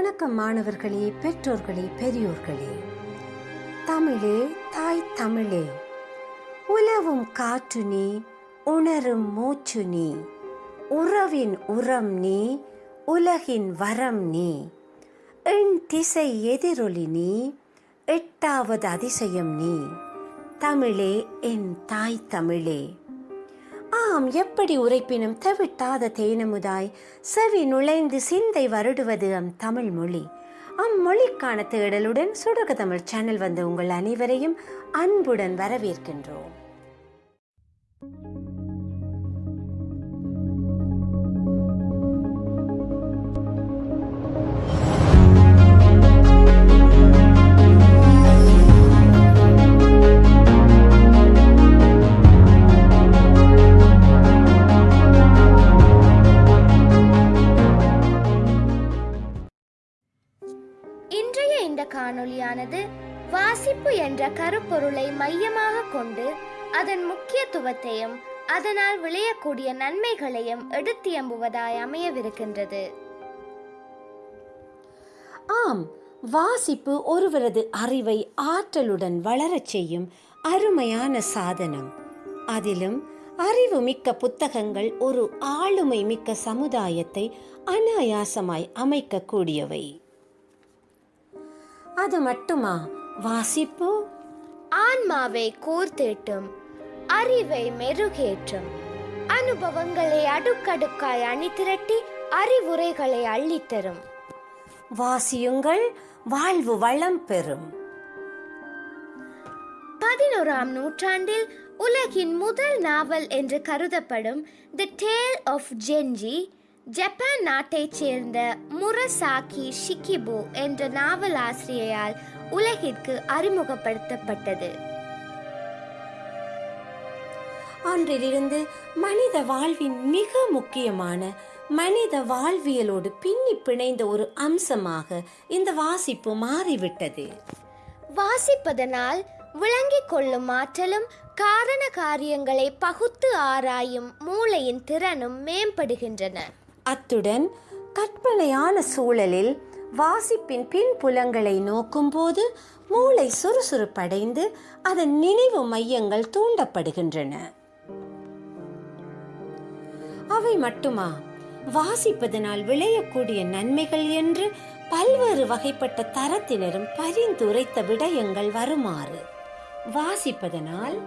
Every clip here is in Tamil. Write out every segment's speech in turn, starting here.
வணக்கம் மாணவர்களே பெற்றோர்களே பெரியோர்களே. தமிழே தாய் தமிழே. உலவும் காற்று நீ உணரும் மூச்சு நீ. உறவின் உரம் நீ உலகின் வரம் நீ. எண் திசை எதிரொலி நீ எட்டாவது அதிசயம் நீ. தமிழே என் தாய் தமிழே. ஆம் எப்படி உரைப்பினும் தவிட்டாத தேனமுதாய். செவி நுழைந்து சிந்தை வருடுவது அம் தமிழ் மொழி. அம்மொழிக்கான தேடலுடன் சுடக தமிழ் சேனல் வந்த உங்கள் அனைவரையும் அன்புடன் வரவேற்கின்றோம். காணொளியானது வாசிப்பு என்ற கருப்பொருளை மையமாக கொண்டு அதன் முக்கியத்துவத்தையும் அதனால் விளையக்கூடிய நன்மைகளையும் எடுத்தியம்புவதாய் அமையவிருக்கின்றது. ஆம் வாசிப்பு ஒருவரது அறிவை ஆற்றலுடன் வளரச் செய்யும் அருமையான சாதனம். அதிலும் அறிவு மிக்க புத்தகங்கள் ஒரு ஆளுமை மிக்க சமுதாயத்தை அனாயாசமாய் அமைக்கக்கூடியவை. அது மட்டுமா? வாசிப்பு? ஆன்மாவை கோர்த்தேட்டும் அறிவை மெருகேற்றும் அனுபவங்களை அடுக்கடுக்காய் அணிதிரட்டி அறிவுரைகளை அள்ளித்தரும். வாசியுங்கள் வாழ்வு வளம் பெறும். பதினோராம் நூற்றாண்டில் உலகின் முதல் நாவல் என்று கருதப்படும் the tale of Genji Japan நாட்டைச் சேர்ந்த முரசாக்கி ஷிகிபு என்ற நாவல் ஆசிரியரால் உலகிற்கு அறிமுகப்படுத்தப்பட்டது. அன்றிலிருந்து மனித வாழ்வின் மிக முக்கியமான மனித வாழ்வியலோடு பின்னி பிணைந்த ஒரு அம்சமாக இந்த வாசிப்பு மாறிவிட்டது. வாசிப்பதனால் விளங்கிக் கொள்ளும் ஆற்றலும் காரண காரியங்களை பகுத்து ஆராயும் மூளையின் திறனும் மேம்படுகின்றன. அத்துடன் கற்பனையான சூழலில் வாசிப்பின் பின்புலங்களை நோக்கும்போது மூளை சுறுசுறுப்படைந்து அதன் நினைவு மையங்கள் தூண்டப்படுகின்றன. அவை மட்டுமா? வாசிப்பதனால் விளையக்கூடிய நன்மைகள் என்று பல்வேறு வகைப்பட்ட தரத்தினரும் பரிந்துரைத்த விடயங்கள் வருமாறு. வாசிப்பதனால்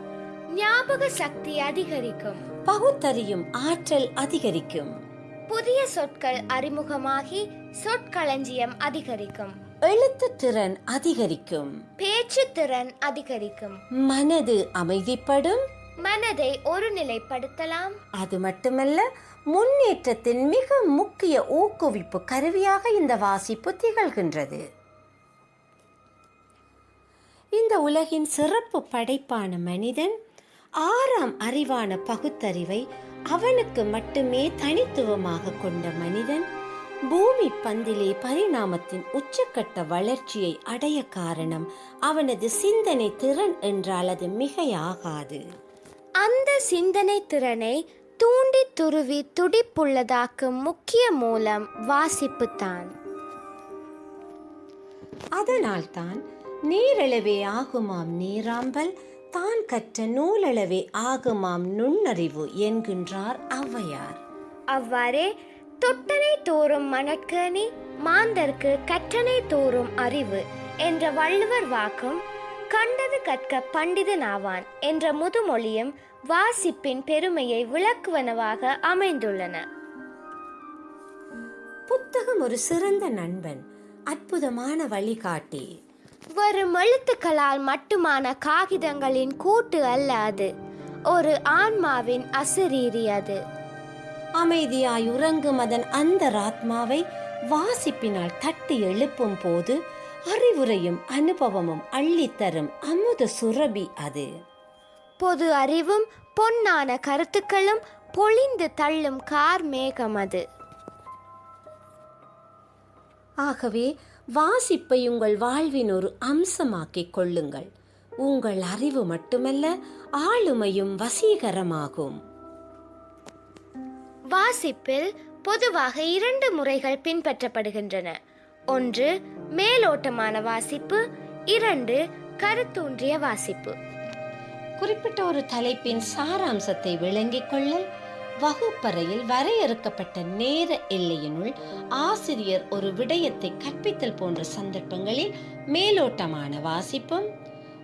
ஞாபக சக்தி அதிகரிக்கும். பகுத்தறியும் ஆற்றல் அதிகரிக்கும். புதிய சொற்கள் அறிமுகமாகி சொற்களஞ்சியம் அதிகரிக்கும். எழுத்து திறன் அதிகரிக்கும். பேச்சு திறன் அதிகரிக்கும். மனது அமைதிப்படும். மனதை ஒருநிலைப்படுத்தலாம். அது மட்டுமல்ல முன்னேற்றத்தின் மிக முக்கிய ஊக்குவிப்பு கருவியாக இந்த வாசிப்பு திகழ்கின்றது. இந்த உலகின் சிறப்பு படைப்பான மனிதன் ஆறாம் அறிவான பகுத்தறிவை அவனுக்கு மட்டுமே தனித்துவமாக கொண்ட மனிதன் பூமி பந்திலே பரிணாமத்தின் உச்சக்கட்ட வளர்ச்சியை அடைய காரணம் அவனது சிந்தனை திறன் என்றால் அது மிகையாகாது. அந்த சிந்தனை திறனை தூண்டி துருவி துடிப்புள்ளதாக்கும் முக்கிய மூலம் வாசிப்புத்தான். அதனால்தான் நீரளவே ஆகுமாம் நீராம்பல் தான் கற்ற நூலளவே ஆகுமாம் நுண்ணறிவு என்கின்றார் ஔவையார். அவ்வாறே தொட்டனை தோறும் மணற்கேணி மாந்தர்க்கு கற்றனை தோறும் அறிவு என்ற வள்ளுவர் வாக்கும் கண்டது கற்க பண்டிதனாவான் என்ற முதுமொழியும் வாசிப்பின் பெருமையை விளக்குவனவாக அமைந்துள்ளன. புத்தகம் ஒரு சிறந்த நண்பன் அற்புதமான வழிகாட்டி. வெறும் எழுத்துக்களால் மட்டுமான காகிதங்களின் கூட்டு அல்ல அது. ஒரு ஆன்மாவின் அசரீரி அது. அமைதியாய் உறங்கும் அதன் அந்தராத்மாவை வாசிப்பினால் தட்டி எழுப்பும் போது அறிவுரையும் அனுபவமும் அள்ளித்தரும் அமுத சுரபி அது. பொது அறிவும் பொன்னான கருத்துக்களும் பொழிந்து தள்ளும் கார் மேகம் அது. ஆகவே வாசிப்பை உங்கள் வாழ்வின் ஒரு அம்சமாக்கிக் கொள்ளுங்கள். உங்கள் அறிவு மட்டுமல்ல ஆளுமையும் வசீகரமாகும். வாசிப்பில் பொதுவாக இரண்டு முறைகள் பின்பற்றப்படுகின்றன. ஒன்று மேலோட்டமான வாசிப்பு இரண்டு கருத்தூன்றிய வாசிப்பு. குறிப்பிட்ட ஒரு தலைப்பின் சாராம்சத்தை விளங்கிக் கொள்ளல் வகுப்பறையில் வரையறுக்கப்பட்ட நேர எல்லையினுள் ஆசிரியர் ஒரு விடயத்தை கற்பித்தல் போன்ற சந்தர்ப்பங்களில் மேலோட்டமான வாசிப்பும்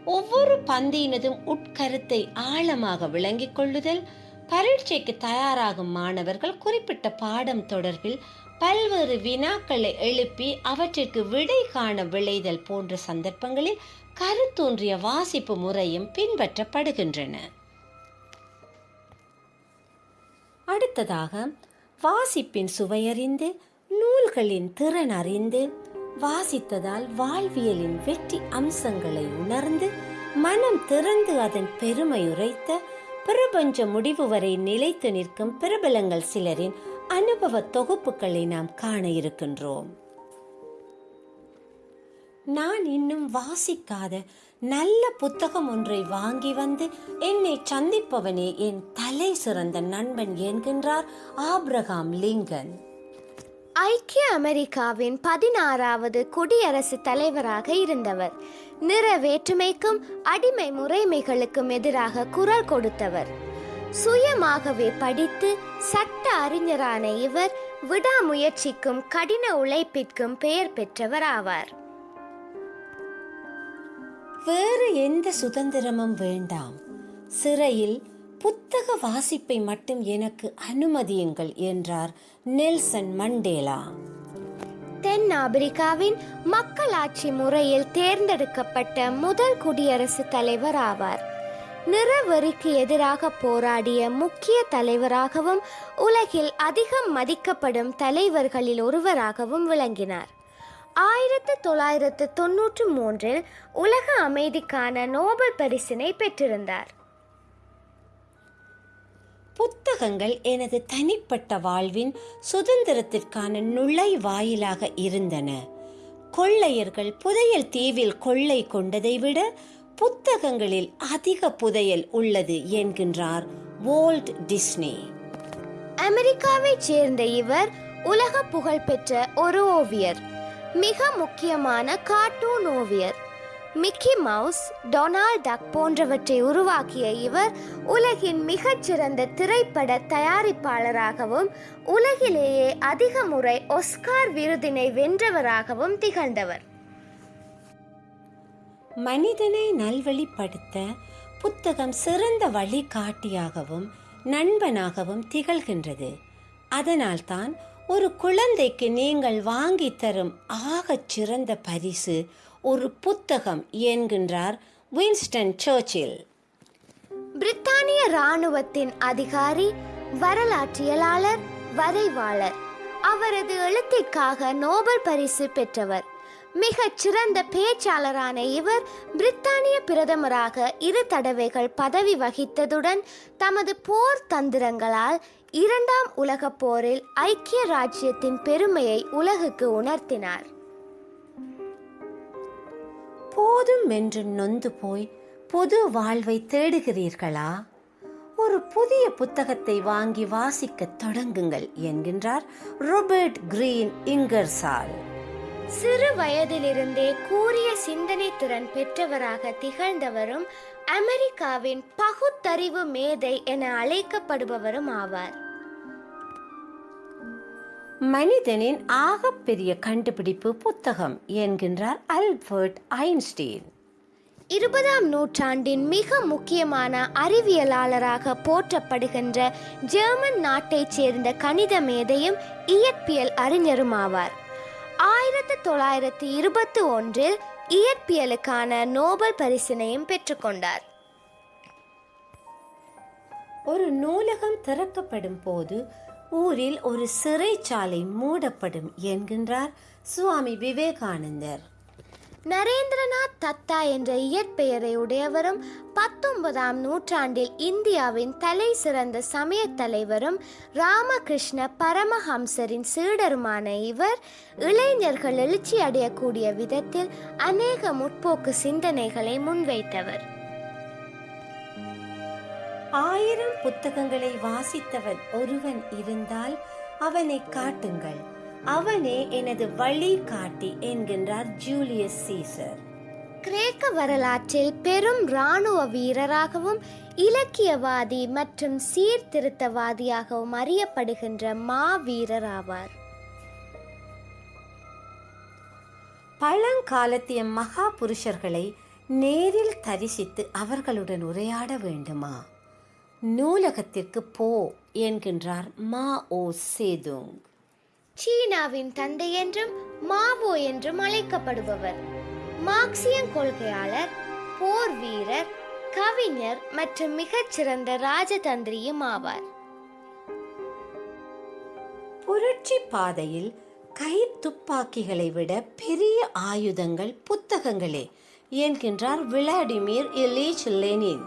ஒவ்வொரு பந்தியினதும் உட்கருத்தை ஆழமாக விளங்கிக் கொள்ளுதல் பரீட்சைக்கு தயாராகும் மாணவர்கள் குறிப்பிட்ட பாடம் தொடர்பில் பல்வேறு வினாக்களை எழுப்பி அவற்றிற்கு விடை காண விளைதல் போன்ற சந்தர்ப்பங்களில் கருத்தோன்றிய வாசிப்பு முறையும் பின்பற்றப்படுகின்றன. அடுத்ததாக வாசிப்பின் சுவையறிந்து நூல்களின் திறன் அறிந்து வாசித்ததால் வாழ்வியலின் வெற்றி அம்சங்களை உணர்ந்து மனம் திறந்து அதன் பெருமை உரைத்த பிரபஞ்ச முடிவு வரை நிலைத்து நிற்கும் பிரபலங்கள் சிலரின் அனுபவ தொகுப்புகளை நாம் காண இருக்கின்றோம். நான் இன்னும் வாசிக்காத நல்ல புத்தகம் ஒன்றை வாங்கி வந்து என்னை சந்திப்பவனே என் தலை சிறந்த நண்பன் என்கின்றார் ஆப்ரகாம் லிங்கன். ஐக்கிய அமெரிக்காவின் பதினாறாவது குடியரசுத் தலைவராக இருந்தவர். நிற வேற்றுமைக்கும் அடிமை முறைமைகளுக்கும் எதிராக குரல் கொடுத்தவர். சுயமாகவே படித்து சட்ட அறிஞரான இவர் விடாமுயற்சிக்கும் கடின உழைப்பிற்கும் பெயர் பெற்றவர் ஆவார். வேறு எந்த சுதந்திரமும் வேண்டாம். சிறையில் புத்தக வாசிப்பை மட்டும் எனக்கு அனுமதியுங்கள் என்றார் நெல்சன் மண்டேலா. தென் ஆப்பிரிக்காவின் மக்களாட்சி முறையில் தேர்ந்தெடுக்கப்பட்ட முதல் குடியரசுத் தலைவர் ஆவார். நிறவெறிக்கு எதிராக போராடிய முக்கிய தலைவராகவும் உலகில் அதிகம் மதிக்கப்படும் தலைவர்களில் ஒருவராகவும் விளங்கினார். ஆயிரத்து தொள்ளாயிரத்து தொன்னூற்று மூன்றில் உலக அமைதிக்கான நோபல் பரிசினை பெற்றிருந்தார். புத்தகங்கள் எனது தனிப்பட்ட வாழ்வின் சுதந்திரத்திற்கான நுழைவாயிலாக இருந்தன. கொள்ளையர்கள் புதையல் தீவில் கொள்ளை கொண்டதை விட புத்தகங்களில் அதிக புதையல் உள்ளது என்கின்றார் வோல்ட் டிஸ்னி. அமெரிக்காவைச் சேர்ந்த இவர் உலக புகழ்பெற்ற ஒரு ஓவியர். மிக முக்கியமான கார்ட்டூன் ஓவியர். மிக்கி மவுஸ் டொனால்ட் டக் போன்றவற்றை உருவாக்கிய இவர் உலகின் மிகச்சிறந்த திரைப்பட தயாரிப்பாளராகவும் உலகிலேயே அதிக முறை ஒஸ்கார் விருதினை வென்றவராகவும் திகழ்ந்தவர். மனிதனை நல்வழிப்படுத்த புத்தகம் சிறந்த வழிகாட்டியாகவும் நண்பனாகவும் திகழ்கின்றது. அதனால்தான் ஒரு குழந்தைக்கு நீங்கள் வாங்கி தரும் ஆகச் சிறந்த பரிசு ஒரு புத்தகம் என்கின்றார் வின்ஸ்டன் சர்ச்சில். பிரித்தானிய இராணுவத்தின் அதிகாரி வரலாற்றியலாளர் வரைவாளர். அவரது எழுத்திற்காக நோபல் பரிசு பெற்றவர். மிகச் சிறந்த பேச்சாளரான இவர் பிரித்தானிய பிரதமராக இரு தடவைகள் பதவி வகித்ததுடன் தமது போர் தந்திரங்களால் இரண்டாம் உலகப் போரில் ஐக்கிய ராஜ்யத்தின் பெருமையை உலகுக்கு உணர்த்தினார். போதும் என்று நொந்து போய் பொது வாழ்வை தேடுகிறீர்களா? ஒரு புதிய புத்தகத்தை வாங்கி வாசிக்கத் தொடங்குங்கள் என்கின்றார் ரோபர்ட் கிரீன் இங்கர்சால். சிறு வயதிலிருந்தே கூரிய சிந்தனை திறன் பெற்றவராக திகழ்ந்தவரும் அமெரிக்காவின் பகுத்தறிவு மேதை என அழைக்கப்படுபவரும் ஆவார். மனிதனின் ஆகப்பெரிய கண்டுபிடிப்பு புத்தகம் என்கின்றார் அல்பர்ட் ஐன்ஸ்டீன். இருபதாம் நூற்றாண்டின் மிக முக்கியமான அறிவியலாளராக போற்றப்படுகின்ற ஜெர்மன் நாட்டைச் சேர்ந்த கணித மேதையும் இயற்பியல் அறிஞரும் ஆவார் ஆயிரத்து தொள்ளாயிரத்து இருபத்தி ஒன்றில் இயற்பியலுக்கான நோபல் பரிசினையும் பெற்றுக்கொண்டார். ஒரு நூலகம் திறக்கப்படும் போது ஊரில் ஒரு சிறைச்சாலை மூடப்படும் என்கின்றார் சுவாமி விவேகானந்தர். நரேந்திரநாத் தத்தா என்ற இயற்பெயரை உடையவரும் பத்தொன்பதாம் நூற்றாண்டில் இந்தியாவின் தலை சிறந்த சமய தலைவரும் ராமகிருஷ்ண பரமஹம்சரின் சீடருமான இவர் இளைஞர்கள் எழுச்சி அடையக்கூடிய விதத்தில் அநேக முற்போக்கு சிந்தனைகளை முன்வைத்தவர். ஆயிரம் புத்தகங்களை வாசித்தவன் ஒருவன் இருந்தால் அவனை காட்டுங்கள். அவனே எனது வழி காட்டி என்கின்றார் ஜூலியஸ் சீசர். கிரேக்க வரலாற்றில் பெரும் இராணுவ வீரராகவும் இலக்கியவாதி மற்றும் சீர்திருத்தவாதியாகவும் அறியப்படுகின்ற மாவீரர் ஆவார். பழங்காலத்திய மகா புருஷர்களை நேரில் தரிசித்து அவர்களுடன் உரையாட வேண்டுமா? நூலகத்திற்கு போ என்கின்றார் மா ஓ சேதுங். சீனாவின் தந்தை என்றும் மாவோ என்றும் அழைக்கப்படுபவர். மார்க்சியன் கொள்கையாளர் போர் வீரர் கவிஞர் மற்றும் மிகச்சிறந்த ராஜதந்திரியும் ஆவார். புரட்சி பாதையில் கை துப்பாக்கிகளை விட பெரிய ஆயுதங்கள் புத்தகங்களே என்கின்றார் விளாடிமிர் இலீச் லெனின்.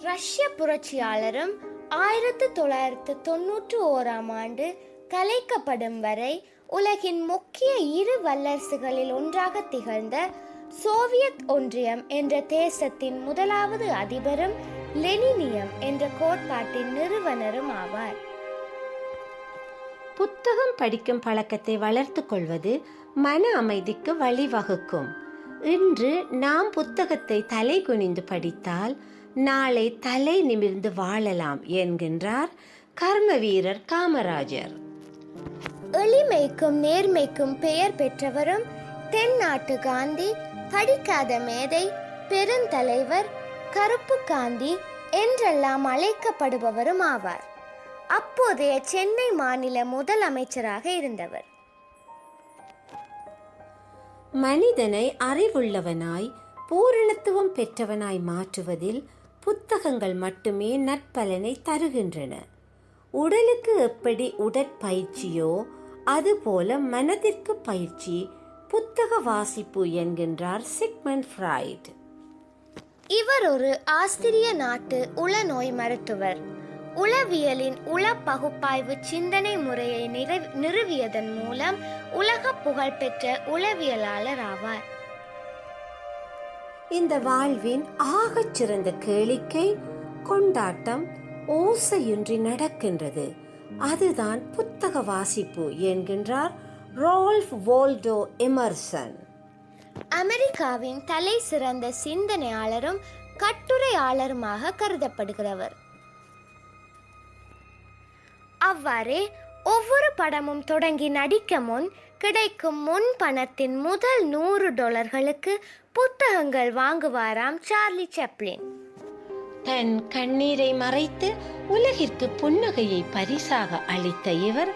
ரஷ்ய புரட்சியாளரும் ஆயிரத்து தொள்ளாயிரத்து தொன்னூற்று ஓராம் ஆண்டு கலைக்கப்படும் வரை உலகின் முக்கிய இரு வல்லரசுகளில் ஒன்றாக திகழ்ந்த சோவியத் ஒன்றியம் என்ற தேசத்தின் முதலாவது அதிபரும் லெனினியம் என்ற கோட்பாட்டின் நிறுவனரும் ஆவார். புத்தகம் படிக்கும் பழக்கத்தை வளர்த்து கொள்வது மன அமைதிக்கு வழிவகுக்கும். இன்று நாம் புத்தகத்தை தலை குனிந்து படித்தால் நாளை தலை நிமிர்ந்து வாழலாம் என்கின்றார் கர்ம வீரர் காமராஜர். எளிமைக்கும் நேர்மைக்கும் பெயர் பெற்றவரும் தென்னாட்டு காந்தி படிக்காத மேதை பெருந்தலைவர் கருப்பு காந்தி என்றெல்லாம் அழைக்கப்படுபவரும் ஆவார். அப்போதைய சென்னை மாநில முதலமைச்சராக இருந்தவர். மனிதனை அறிவுள்ளவனாய் பூரணத்துவம் பெற்றவனாய் மாற்றுவதில் புத்தகங்கள் மட்டுமே நற்பலனை தருகின்றன. உடலுக்கு எப்படி உடற்பயிற்சியோ அதுபோல மனதிற்கு பயிற்சி புத்தக வாசிப்பு என்கின்றார் சிக்மண்ட் ஃப்ராய்ட். இவர் ஒரு ஆஸ்திரிய நாட்டு உளநோய் மருத்துவர். உளவியலின் உள பகுப்பாய்வு சிந்தனை முறையை நிறை- நிறுவியதன் மூலம் உலக புகழ்பெற்ற உளவியலாளர் ஆவார். இந்த வாழ்வின் ஆகச் சிறந்த கேளிக்கை கொண்டாட்டம் ஓசையின்றி நடக்கின்றது. அதுதான் புத்தக வாசிப்பு என்கின்றார் ரோல்ஃப் வோல்டோ எமர்சன். அமெரிக்காவின் தலை சிறந்த சிந்தனையாளரும் கட்டுரையாளருமாக கருதப்படுகிறவர். அவ்வாறே ஒவ்வொரு படமும் தொடங்கி நடிக்க முன் கிடைக்கும் முன் பணத்தின் முதல் நூறு டாலர்களுக்கு புத்தகங்கள் வாங்குவாராம் சார்லி செப்ளின். தன் கண்ணீரை மறைத்து உலகிற்கு புன்னகையை பரிசாக அளித்த இவர்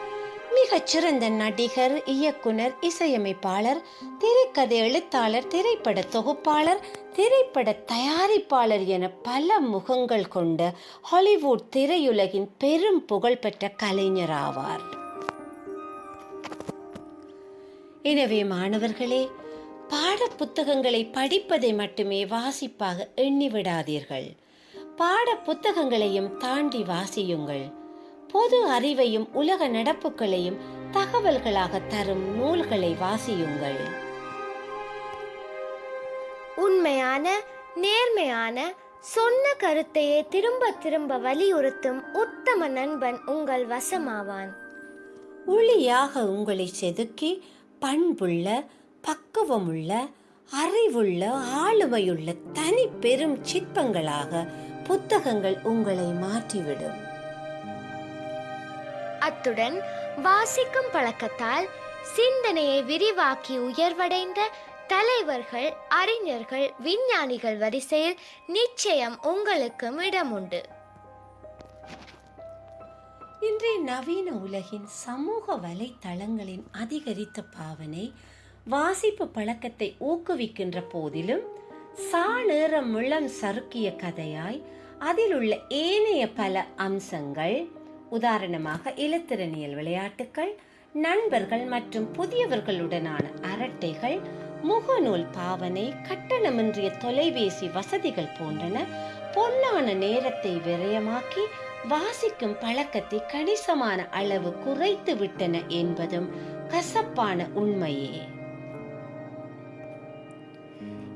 மிகச்சிறந்த நடிகர் இயக்குனர் இசையமைப்பாளர் திரைக்கதை எழுத்தாளர் திரைப்பட தொகுப்பாளர் திரைப்பட தயாரிப்பாளர் என பல முகங்கள் கொண்ட ஹாலிவுட் திரையுலகின் பெரும் புகழ்பெற்ற கலைஞர் ஆவார். எனவே மாணவர்களே பாட புத்தகங்களை படிப்பதை மட்டுமே வாசிப்பாக எண்ணிவிடாதீர்கள். பாட புத்தகங்களையும் தாண்டி வாசியுங்கள். பொது அறிவையும் உலக நடப்புகளையும் தகவல்களாக தரும் நூல்களை வாசியுங்கள். உண்மையான நேர்மையான சொன்ன கருத்தையே திரும்ப திரும்ப வலியுறுத்தும் உத்தம நண்பன் உங்கள் வசமாவான். ஒளியாக உங்களை செதுக்கி பண்புள்ள பக்குவமுள்ள அறிவுள்ள ஆளுமையுள்ள தனி பெரும் சிற்பங்களாக புத்தகங்கள் உங்களை மாற்றிவிடும். அத்துடன் வாசிக்கும் பழக்கத்தால் சிந்தனையை விரிவாக்கி உயர்வடைந்த தலைவர்கள் அறிஞர்கள் விஞ்ஞானிகள் வரிசையில் நிச்சயம் உங்களுக்கும் இடம் உண்டு இன்றைய நவீன உலகின் சமூக வலைத்தளங்களின் அதிகரித்த பாவனை வாசிப்பு பழக்கத்தை ஊக்குவிக்கின்ற போதிலும் சாணேரம் முழம் சறுக்கிய கதையாய் அதில் உள்ள ஏனைய பல அம்சங்கள் உதாரணமாக இலத்திரனியல் விளையாட்டுகள் நண்பர்கள் மற்றும் புதியவர்களுடனான அரட்டைகள் முகநூல் பாவனை கட்டணமின்றிய தொலைபேசி வசதிகள் போன்றன பொன்னான நேரத்தை விரயமாக்கி வாசிக்கும் பழக்கத்தை கணிசமான அளவு குறைத்து விட்டன என்பதும் கசப்பான உண்மையே.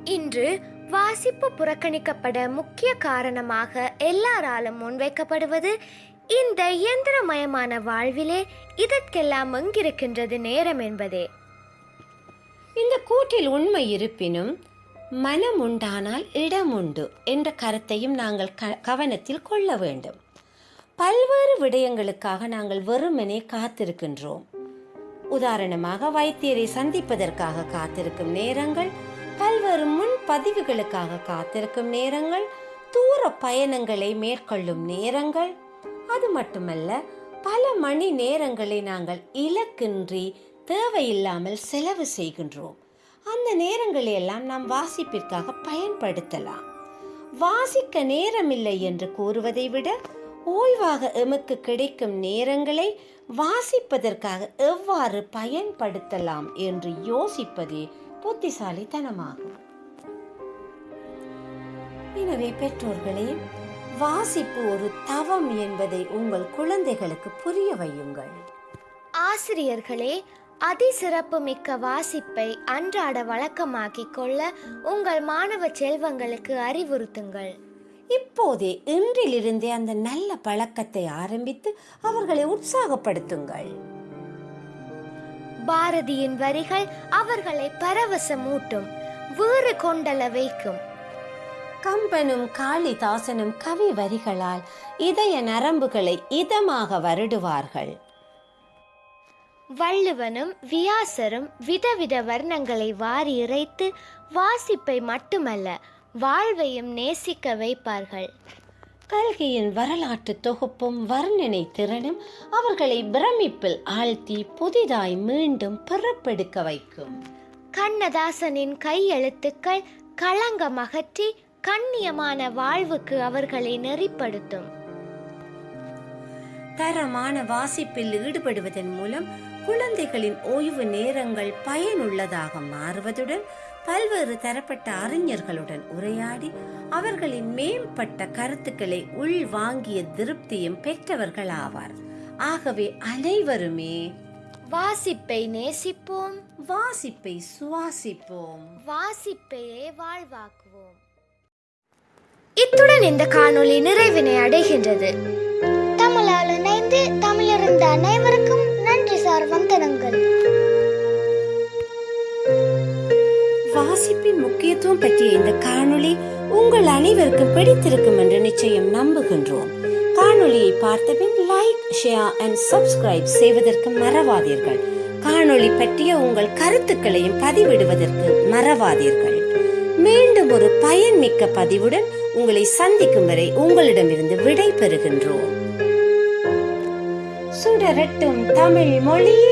இன்று வாசிப்பு புறக்கணிக்கப்பட முக்கிய காரணமாக எல்லாராலும் முன்வைக்கப்படுவது இந்த இயந்திரமயமான வாழ்விலே இதற்கெல்லாம் எங்கிருக்கின்றது நேரம் என்பதே. இந்த கூட்டில் உண்மை இருப்பினும் மனம் உண்டானால் இடம் உண்டு என்ற கருத்தையும் நாங்கள் க கவனத்தில் கொள்ள வேண்டும். பல்வேறு விடயங்களுக்காக நாங்கள் வெறுமனே காத்திருக்கின்றோம். உதாரணமாக வைத்தியரை சந்திப்பதற்காக காத்திருக்கும் நேரங்கள் பல்வேறு முன் பதிவுகளுக்காக காத்திருக்கும் நேரங்கள் தூர பயணங்களை மேற்கொள்ளும் நேரங்கள். அது மட்டுமல்ல பல மணி நேரங்களை நாங்கள் இலக்கின்றி தேவையில்லாமல் செலவு செய்கின்றோம். அந்த நேரங்களை எல்லாம் நாம் வாசிப்பிற்காக பயன்படுத்தலாம். வாசிக்க நேரமில்லை என்று கூறுவதை விட ஓய்வாக எமக்கு கிடைக்கும் நேரங்களை வாசிப்பதற்காக எவ்வாறு பயன்படுத்தலாம் என்று யோசிப்பதே புத்திசாலித்தனமாகும் எனவே பெற்றோர்களே வாசிப்பு ஒரு தவம் என்பதை உங்கள் குழந்தைகளுக்கு புரிய வையுங்கள். ஆசிரியர்களே அதிசிறப்பு மிக்க வாசிப்பை அன்றாட வழக்கமாக்கிக் கொள்ள உங்கள் மாணவ செல்வங்களுக்கு அறிவுறுத்துங்கள். இப்போதே இன்றிலிருந்தே அந்த நல்ல பழக்கத்தை ஆரம்பித்து அவர்களை உற்சாகப்படுத்துங்கள். பாரதியின் வரிகள் அவர்களை பரவசமூட்டும் வீறு கொண்டல வைக்கும். கம்பனும் காளிதாசனும் கவி வரிகளால் இதய நரம்புகளை இதமாக வருடுவார்கள். வள்ளுவனும் வியாசரும் விதவித வர்ணங்களை வாரி இறைத்து வாசிப்பை மட்டுமல்ல வாழ்வையும் நேசிக்க வைப்பார்கள். கல்கியின் வரலாற்று தொகுப்பும் வர்ணனை திறனும் அவர்களை பிரமிப்பில் ஆழ்த்தி புதிதாய் மீண்டும் பிறப்பெடுக்க வைக்கும். கண்ணதாசனின் கையெழுத்துக்கள் களங்கம் அகற்றி கண்ணியமான வாழ்வுக்கு அவர்களை நெறிப்படுத்தும். தரமான வாசிப்பில் ஈடுபடுவதன் மூலம் குழந்தைகளின் ஓய்வு நேரங்கள் பயனுள்ளதாக மாறுவதுடன் பல்வேறு தரப்பட்ட அறிஞர்களுடன் உரையாடி அவர்களின் மேம்பட்ட கருத்துக்களை உள்வாங்கிய திருப்தியும் பெற்றவர்கள் ஆவார் ஆகவே அனைவருமே வாசிப்பை நேசிப்போம். வாசிப்பை சுவாசிப்போம். வாசிப்பையே வாழ்வாக்குவோம். இத்துடன் இந்த காணொளி நிறைவினை அடைகின்றது. தமிழால் இணைந்து தமிழறிந்த அனைவருக்கும் நன்றி சார் வந்தனங்கள் வாசிப்பின் முக்கியத்துவம் பற்றிய இந்த காணொளி உங்கள் அனைவருக்கும் பிடித்திருக்கும் என்று நிச்சயம் நம்புகின்றோம். காணொளியை பார்த்தபின் லைக் ஷேர் அண்ட் சப்ஸ்கிரைப் செய்வதற்கு மறவாதீர்கள். காணொளி பற்றிய உங்கள் கருத்துக்களையும் பதிவிடுவதற்கு மறவாதீர்கள். மீண்டும் ஒரு பயன்மிக்க பதிவுடன் உங்களை சந்திக்கும் வரை உங்களிடமிருந்து விடை பெறுகின்றோம் சுடரட்டும் தமிழ் மொழியே!